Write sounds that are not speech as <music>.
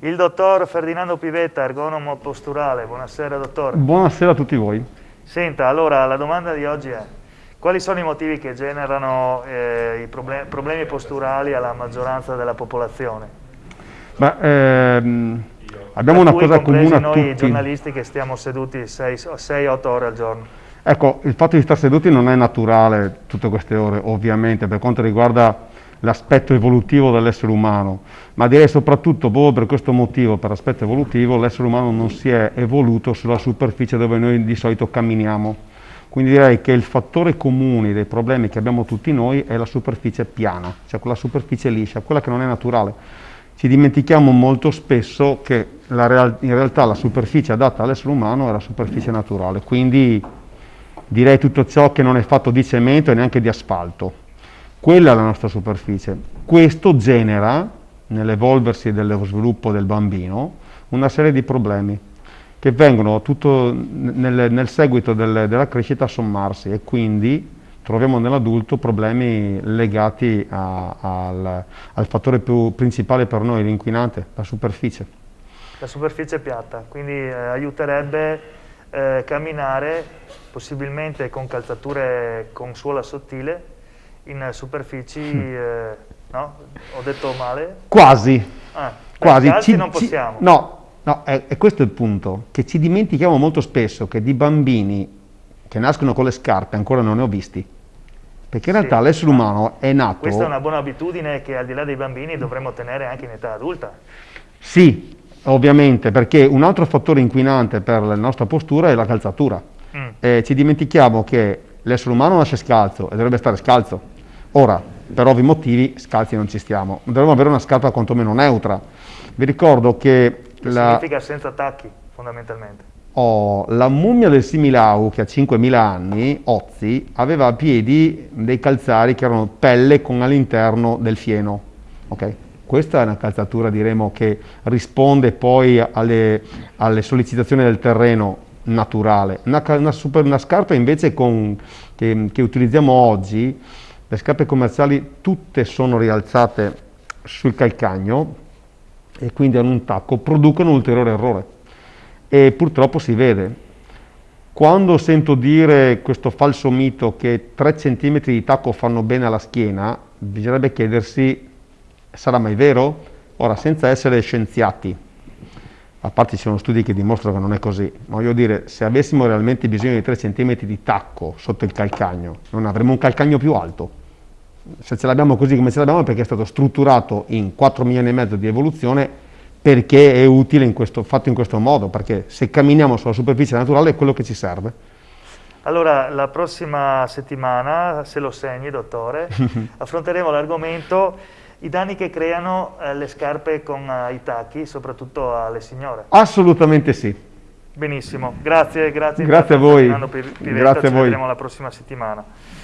Il dottor Ferdinando Pivetta, ergonomo posturale. Buonasera dottore. Buonasera a tutti voi. Senta, allora la domanda di oggi è quali sono i motivi che generano eh, i problem problemi posturali alla maggioranza della popolazione? Beh, ehm, abbiamo una cosa comune a noi tutti. giornalisti che stiamo seduti 6-8 ore al giorno. Ecco, il fatto di stare seduti non è naturale tutte queste ore, ovviamente, per quanto riguarda l'aspetto evolutivo dell'essere umano, ma direi soprattutto proprio per questo motivo, per l'aspetto evolutivo, l'essere umano non si è evoluto sulla superficie dove noi di solito camminiamo. Quindi direi che il fattore comune dei problemi che abbiamo tutti noi è la superficie piana, cioè quella superficie liscia, quella che non è naturale. Ci dimentichiamo molto spesso che real in realtà la superficie adatta all'essere umano è la superficie naturale, quindi direi tutto ciò che non è fatto di cemento e neanche di asfalto quella è la nostra superficie. Questo genera, nell'evolversi dello sviluppo del bambino, una serie di problemi che vengono tutto nel, nel seguito del, della crescita a sommarsi e quindi troviamo nell'adulto problemi legati a, al, al, fattore più principale per noi, l'inquinante, la superficie. La superficie piatta, quindi eh, aiuterebbe eh, camminare possibilmente con calzature con suola sottile in superfici, eh, no? Ho detto male? Quasi. Ah, Quasi. Ci, non possiamo. Ci, no, no è, è, questo il punto, che ci dimentichiamo molto spesso che di bambini che nascono con le scarpe ancora non ne ho visti. Perché in sì, realtà l'essere umano è nato... Questa è una buona abitudine che al di là dei bambini dovremmo tenere anche in età adulta. Sì, ovviamente, perché un altro fattore inquinante per la nostra postura è la calzatura. Mm. Eh, ci dimentichiamo che l'essere umano nasce scalzo e dovrebbe stare scalzo Ora, per ovvi motivi, scalzi non ci stiamo. Dovremmo avere una scarpa quantomeno neutra. Vi ricordo che... che la... significa senza tacchi, fondamentalmente. Oh, la mummia del Similau, che ha 5.000 anni, Ozzi, aveva a piedi dei calzari che erano pelle con all'interno del fieno. Okay? Questa è una calzatura, diremo, che risponde poi alle, alle sollecitazioni del terreno naturale. Una, una, super, una scarpa invece con, che, che utilizziamo oggi le scarpe commerciali tutte sono rialzate sul calcagno e quindi hanno un tacco, producono un ulteriore errore e purtroppo si vede. Quando sento dire questo falso mito che 3 cm di tacco fanno bene alla schiena, bisognerebbe chiedersi, sarà mai vero? Ora, senza essere scienziati, a parte ci sono studi che dimostrano che non è così, ma voglio dire, se avessimo realmente bisogno di 3 cm di tacco sotto il calcagno, non avremmo un calcagno più alto. Se ce l'abbiamo così come ce l'abbiamo è perché è stato strutturato in 4 milioni e mezzo di evoluzione perché è utile in questo, fatto in questo modo, perché se camminiamo sulla superficie naturale è quello che ci serve. Allora, la prossima settimana, se lo segni, dottore, <laughs> affronteremo l'argomento i danni che creano eh, le scarpe con eh, i tacchi, soprattutto alle signore. Assolutamente sì. Benissimo, grazie, grazie. Grazie a voi. Grazie a voi. Ci vedremo la prossima settimana.